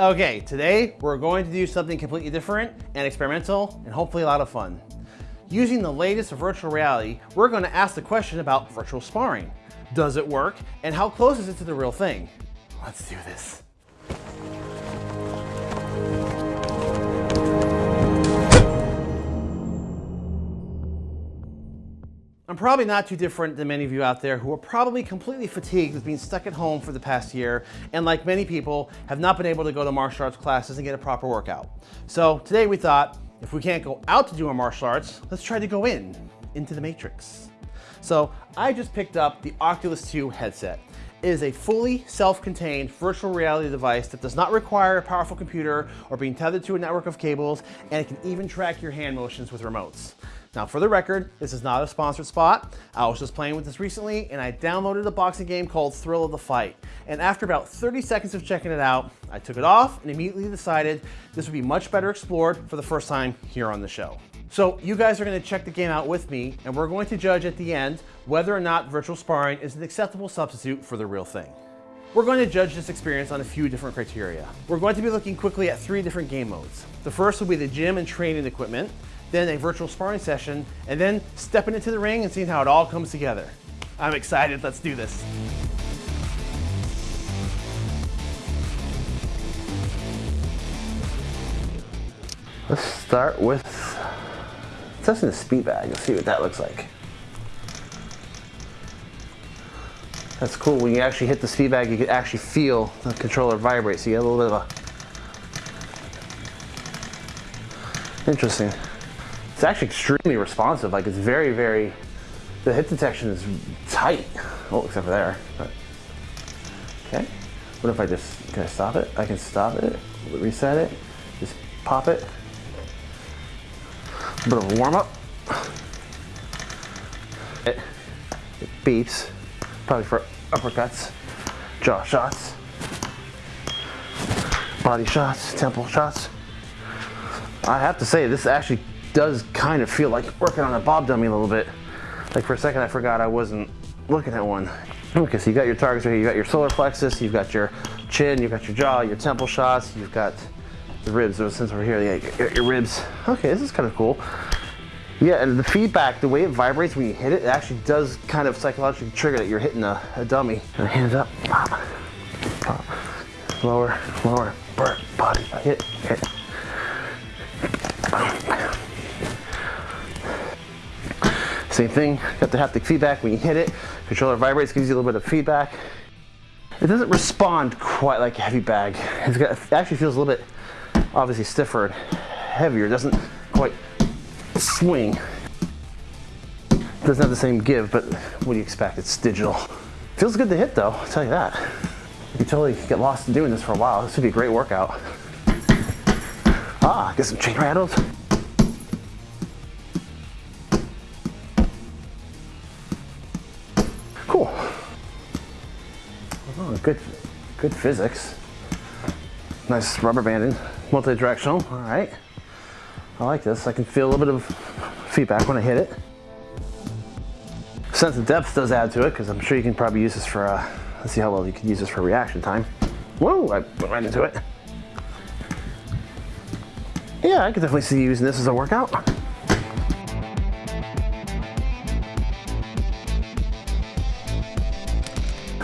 Okay, today we're going to do something completely different and experimental and hopefully a lot of fun. Using the latest virtual reality, we're going to ask the question about virtual sparring. Does it work? And how close is it to the real thing? Let's do this. I'm probably not too different than many of you out there who are probably completely fatigued with being stuck at home for the past year and like many people have not been able to go to martial arts classes and get a proper workout. So today we thought if we can't go out to do our martial arts, let's try to go in, into the matrix. So I just picked up the Oculus 2 headset. It is a fully self-contained virtual reality device that does not require a powerful computer or being tethered to a network of cables, and it can even track your hand motions with remotes. Now for the record, this is not a sponsored spot. I was just playing with this recently and I downloaded a boxing game called Thrill of the Fight. And after about 30 seconds of checking it out, I took it off and immediately decided this would be much better explored for the first time here on the show. So you guys are gonna check the game out with me and we're going to judge at the end whether or not virtual sparring is an acceptable substitute for the real thing. We're going to judge this experience on a few different criteria. We're going to be looking quickly at three different game modes. The first will be the gym and training equipment then a virtual sparring session, and then stepping into the ring and seeing how it all comes together. I'm excited, let's do this. Let's start with testing the speed bag. Let's see what that looks like. That's cool. When you actually hit the speed bag, you can actually feel the controller vibrate. So you get a little bit of a... Interesting. It's actually extremely responsive. Like it's very, very, the hit detection is tight. Oh, except for there. But, okay. What if I just, can I stop it? I can stop it, reset it, just pop it. A bit of a warm up. It, it beeps, probably for uppercuts, jaw shots, body shots, temple shots. I have to say, this actually does kind of feel like working on a bob dummy a little bit. Like for a second I forgot I wasn't looking at one. Okay, so you got your targets right here. You got your solar plexus, you've got your chin, you've got your jaw, your temple shots, you've got the ribs. Those since over here, yeah, your, your ribs. Okay, this is kind of cool. Yeah, and the feedback, the way it vibrates when you hit it, it actually does kind of psychologically trigger that you're hitting a, a dummy. And hands up, pop, pop, lower, lower, burn, body, hit, hit. Same thing, got the haptic feedback when you hit it. Controller vibrates, gives you a little bit of feedback. It doesn't respond quite like a heavy bag. Got, it actually feels a little bit, obviously stiffer and heavier. It doesn't quite swing. It doesn't have the same give, but what do you expect? It's digital. Feels good to hit though, I'll tell you that. You totally get lost in doing this for a while. This would be a great workout. Ah, get some chain rattles. Good, good physics. Nice rubber banding, multi-directional, all right. I like this. I can feel a little bit of feedback when I hit it. Sense of depth does add to it because I'm sure you can probably use this for, uh, let's see how well you can use this for reaction time. Whoa, I went right into it. Yeah, I could definitely see using this as a workout.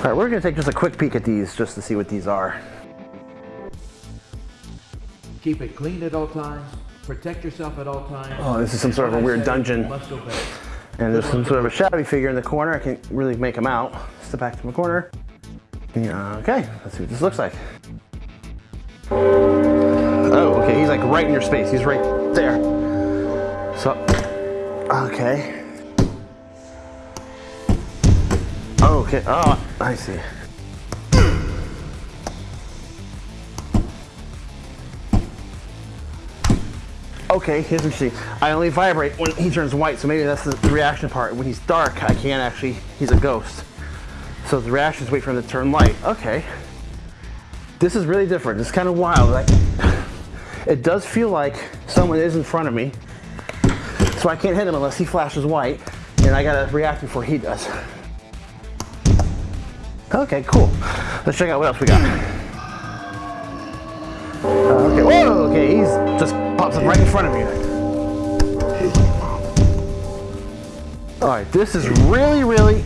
All right, we're gonna take just a quick peek at these just to see what these are. Keep it clean at all times. Protect yourself at all times. Oh, this is some sort of a weird dungeon. And there's some sort of a shadowy figure in the corner. I can't really make him out. Step back to my corner. Yeah, okay, let's see what this looks like. Oh, okay, he's like right in your space. He's right there. So, okay. Okay, oh, I see. Okay, here's what you see. I only vibrate when he turns white, so maybe that's the reaction part. When he's dark, I can't actually, he's a ghost. So the reactions wait for him to turn light. Okay. This is really different. It's kind of wild. Like, it does feel like someone is in front of me. So I can't hit him unless he flashes white, and I gotta react before he does. Okay, cool. Let's check out what else we got. Uh, okay, whoa, okay, he's just pops up right in front of me. All right, this is really, really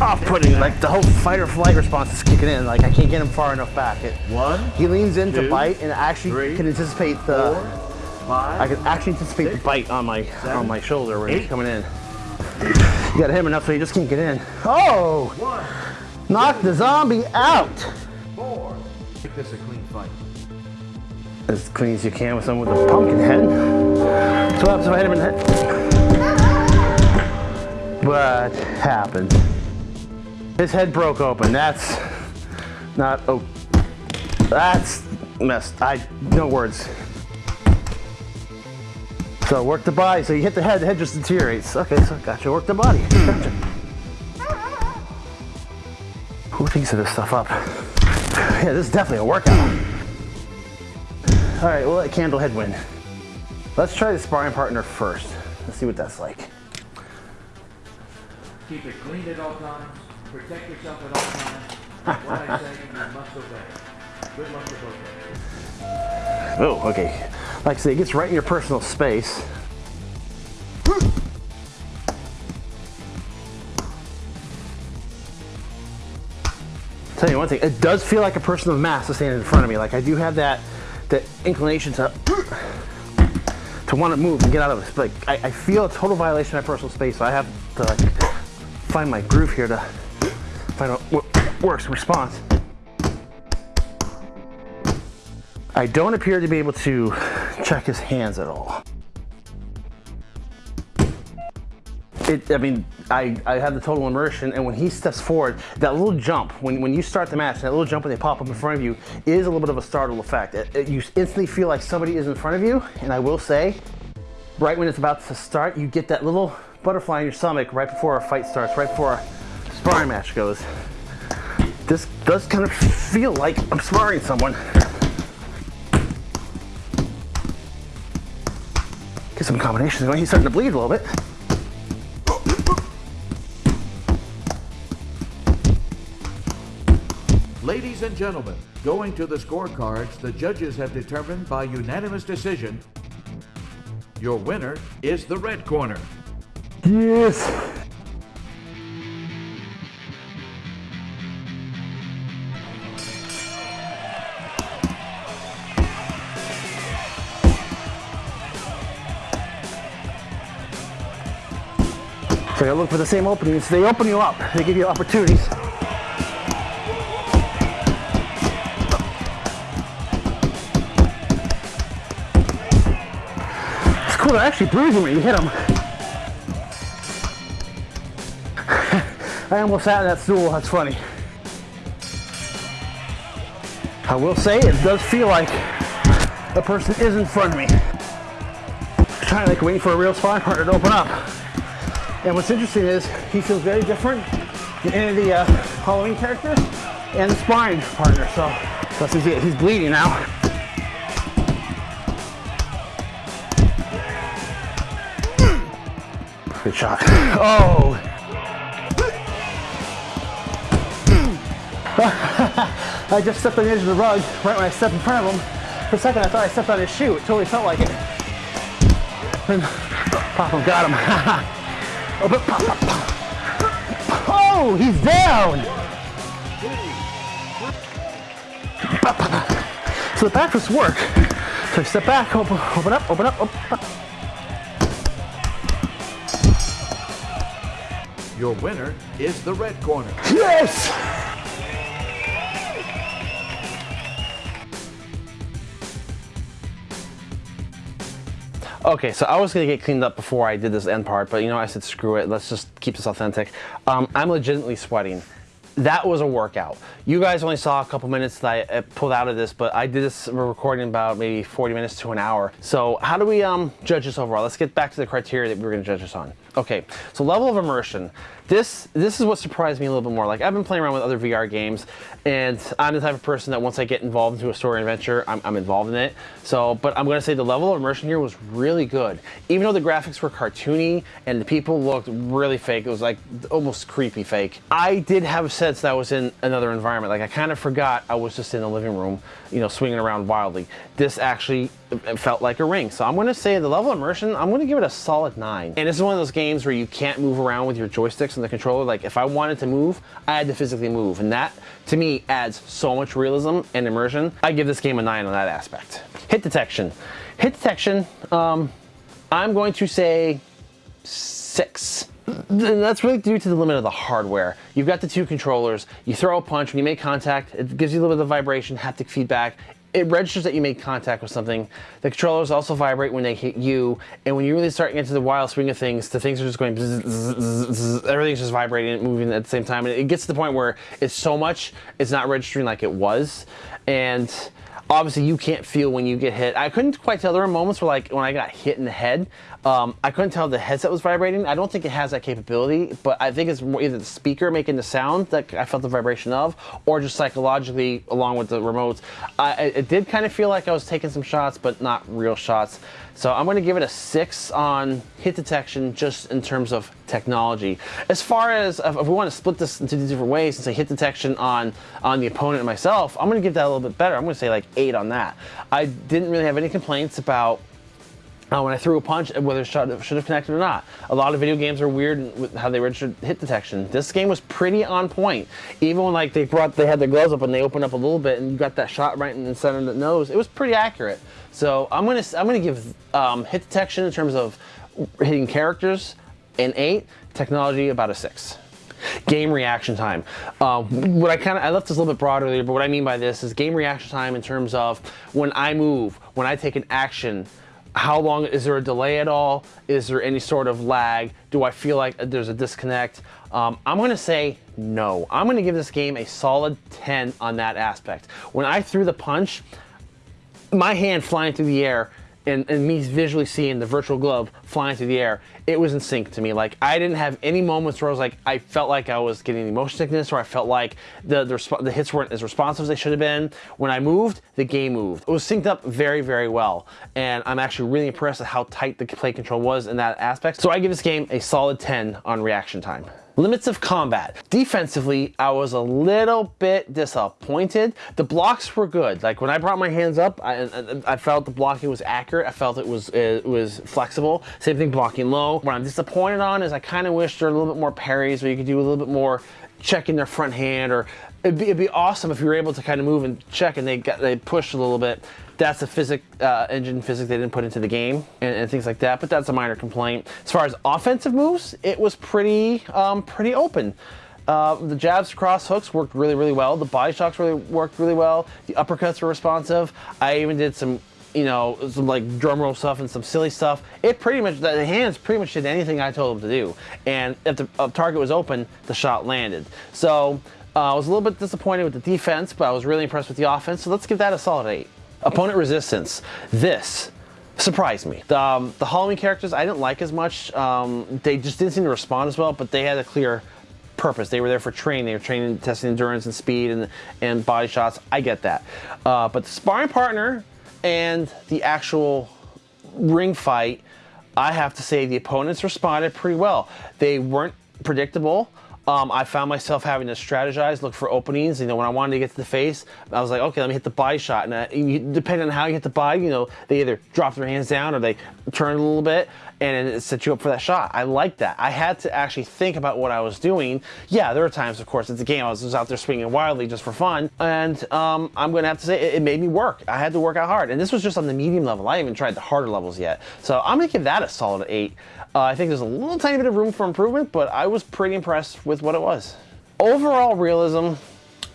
off-putting. Like the whole fight or flight response is kicking in. Like I can't get him far enough back. It, One, he leans in to bite and actually three, can anticipate the. four, five. I can actually anticipate the bite on my on my shoulder when he's coming in. You gotta him enough so he just can't get in. Oh! One, Knock the zombie out! four. Make this a clean fight. As clean as you can with someone with a pumpkin head. So what happens if I hit him in the head? What happened? His head broke open. That's not, oh, that's messed. I, no words. So work the body. So you hit the head, the head just deteriorates. Okay, so gotcha. Work the body. Gotcha. Thinks of this stuff up? Yeah, this is definitely a workout. All right, we'll let Candlehead win. Let's try the sparring partner first. Let's see what that's like. Keep it clean at all times. Protect yourself at all times. What I say, you must obey. Good luck to both of you. Oh, okay. Like I say, it gets right in your personal space. Tell you one thing, it does feel like a person of mass is standing in front of me. Like I do have that that inclination to to want to move and get out of it. Like I, I feel a total violation of my personal space, so I have to like find my groove here to find out what works response. I don't appear to be able to check his hands at all. It, I mean, I, I have the total immersion, and when he steps forward, that little jump, when, when you start the match, that little jump when they pop up in front of you, is a little bit of a startle effect. It- it- you instantly feel like somebody is in front of you, and I will say, right when it's about to start, you get that little butterfly in your stomach right before a fight starts, right before a sparring match goes. This does kind of feel like I'm sparring someone. Get some combinations going. He's starting to bleed a little bit. Ladies and gentlemen, going to the scorecards, the judges have determined by unanimous decision your winner is the red corner. Yes. So you look for the same openings. They open you up. They give you opportunities. They're actually bruising when you hit them. I almost sat in that stool. That's funny. I will say it does feel like the person is in front of me. Trying to like waiting for a real sparring partner to open up. And what's interesting is he feels very different than any of the uh, Halloween characters and the sparring partner. So he's, he's bleeding now. Good shot. Oh. I just stepped on the edge of the rug right when I stepped in front of him. For a second, I thought I stepped on his shoe. It totally felt like it. And pop him, got him. oh, but pop, pop, pop. oh, he's down. So the back was work. So I step back, open, open up, open up, open up. Your winner is the red corner. Yes! Okay, so I was gonna get cleaned up before I did this end part, but you know, I said screw it, let's just keep this authentic. Um, I'm legitimately sweating. That was a workout. You guys only saw a couple minutes that I uh, pulled out of this, but I did this recording about maybe 40 minutes to an hour. So how do we um, judge this overall? Let's get back to the criteria that we were gonna judge this on. Okay, so level of immersion. This this is what surprised me a little bit more. Like I've been playing around with other VR games, and I'm the type of person that once I get involved into a story adventure, I'm, I'm involved in it. So, but I'm to say the level of immersion here was really good. Even though the graphics were cartoony and the people looked really fake, it was like almost creepy fake. I did have a sense that I was in another environment. Like I kind of forgot I was just in the living room, you know, swinging around wildly. This actually felt like a ring. So I'm going to say the level of immersion, I'm going to give it a solid nine. And this is one of those games where you can't move around with your joysticks and the controller. Like if I wanted to move, I had to physically move. And that to me adds so much realism and immersion. I give this game a nine on that aspect. Hit detection. Hit detection, um, I'm going to say six. That's really due to the limit of the hardware. You've got the two controllers, you throw a punch, when you make contact, it gives you a little bit of vibration, haptic feedback, it registers that you made contact with something. The controllers also vibrate when they hit you, and when you really start into the wild swing of things, the things are just going, everything's just vibrating and moving at the same time, and it gets to the point where it's so much, it's not registering like it was, and obviously you can't feel when you get hit. I couldn't quite tell. There were moments where like when I got hit in the head, um, I couldn't tell the headset was vibrating. I don't think it has that capability, but I think it's more either the speaker making the sound that I felt the vibration of, or just psychologically along with the remotes. I, it did kind of feel like I was taking some shots, but not real shots. So I'm going to give it a six on hit detection just in terms of technology. As far as if we want to split this into different ways and say hit detection on, on the opponent and myself, I'm going to give that a little bit better. I'm going to say like eight on that. I didn't really have any complaints about uh, when I threw a punch, whether it should have connected or not. A lot of video games are weird with how they registered hit detection. This game was pretty on point. Even when like they brought, they had their gloves up and they opened up a little bit and you got that shot right in the center of the nose, it was pretty accurate. So I'm gonna, I'm gonna give um, hit detection in terms of hitting characters an eight, technology about a six. Game reaction time. Uh, what I kind of, I left this a little bit broad earlier, but what I mean by this is game reaction time in terms of when I move, when I take an action, how long is there a delay at all? Is there any sort of lag? Do i feel like there's a disconnect? Um, i'm going to say no. I'm going to give this game a solid 10 on that aspect. When i threw the punch my hand flying through the air and, and, me visually seeing the virtual glove flying through the air, it was in sync to me. Like I didn't have any moments where I was like, I felt like I was getting motion sickness or I felt like the, the, the, hits weren't as responsive as they should have been. When I moved, the game moved. It was synced up very, very well. And I'm actually really impressed at how tight the play control was in that aspect. So I give this game a solid 10 on reaction time. Limits of combat. Defensively, I was a little bit disappointed. The blocks were good. Like when I brought my hands up, I, I felt the blocking was accurate. I felt it was it was flexible. Same thing blocking low. What I'm disappointed on is I kind of wish there were a little bit more parries where you could do a little bit more checking their front hand or it'd be, it'd be awesome if you were able to kind of move and check and they got they pushed a little bit that's a physic uh, engine physics they didn't put into the game and, and, things like that. But that's a minor complaint. As far as offensive moves, it was pretty um, pretty open. Uh, the jabs, cross hooks worked really, really well. The body shots really worked really well. The uppercuts were responsive. I even did some, you know, some like drum roll stuff and some silly stuff. It pretty much, the hands pretty much did anything I told them to do. And if the target was open, the shot landed. So uh, I was a little bit disappointed with the defense, but I was really impressed with the offense. So let's give that a solid eight. Opponent resistance. This surprised me. The, um, the Halloween characters I didn't like as much. Um, they just didn't seem to respond as well, but they had a clear purpose. They were there for training. They were training, testing endurance and speed and, and body shots. I get that. Uh, but the sparring partner and the actual ring fight, I have to say the opponents responded pretty well. They weren't predictable. Um, I found myself having to strategize, look for openings. You know, when I wanted to get to the face, I was like, okay, let me hit the body shot. And uh, you, depending on how you hit the body, you know, they either drop their hands down or they turn a little bit and it sets you up for that shot. I like that. I had to actually think about what I was doing. Yeah, there are times, of course, it's a game. I was just out there swinging wildly just for fun. And um, I'm going to have to say it, it, made me work. I had to work out hard. And this was just on the medium level. I haven't even tried the harder levels yet. So I'm going to give that a solid 8. Uh, I think there's a little tiny bit of room for improvement, but I was pretty impressed with what it was. Overall realism,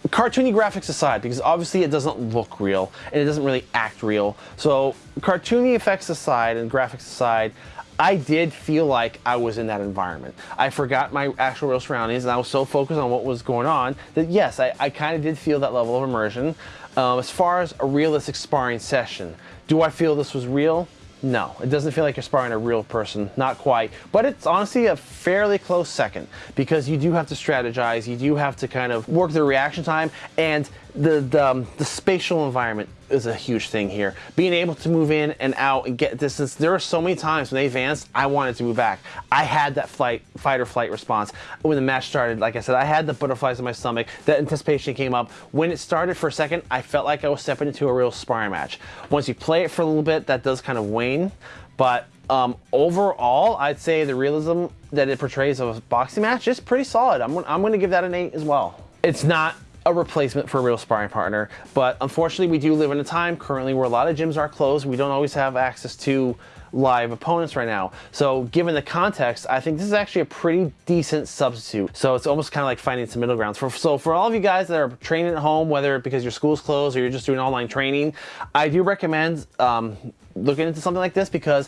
cartoony graphics aside, because obviously it doesn't look real and it doesn't really act real. So cartoony effects aside and graphics aside, I did feel like I was in that environment. I forgot my actual real surroundings and I was so focused on what was going on that yes, I, I kind of did feel that level of immersion. Um, as far as a realistic sparring session, do I feel this was real? No, it doesn't feel like you're sparring a real person, not quite. But it's honestly a fairly close second because you do have to strategize, you do have to kind of work the reaction time, and the, the, um, the spatial environment is a huge thing here. Being able to move in and out and get distance. There are so many times when they advanced, I wanted to move back. I had that flight, fight or flight response. When the match started, like I said, I had the butterflies in my stomach. That anticipation came up. When it started for a second, I felt like I was stepping into a real sparring match. Once you play it for a little bit, that does kind of wane. But um, overall, I'd say the realism that it portrays of a boxing match is pretty solid. I'm, I'm going to give that an 8 as well. It's not a replacement for a real sparring partner. But unfortunately, we do live in a time currently where a lot of gyms are closed. We don't always have access to live opponents right now. So given the context, I think this is actually a pretty decent substitute. So it's almost kind of like finding some middle grounds. For, so for all of you guys that are training at home, whether because your school's closed or you're just doing online training, I do recommend um, looking into something like this because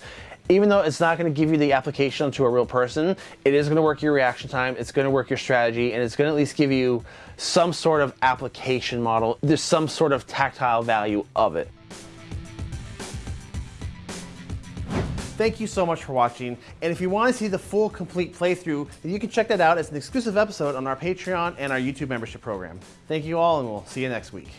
even though it's not going to give you the application to a real person, it is going to work your reaction time, it's going to work your strategy, and it's going to at least give you some sort of application model. There's some sort of tactile value of it. Thank you so much for watching. And if you want to see the full complete playthrough, then you can check that out as an exclusive episode on our Patreon and our YouTube membership program. Thank you all, and we'll see you next week.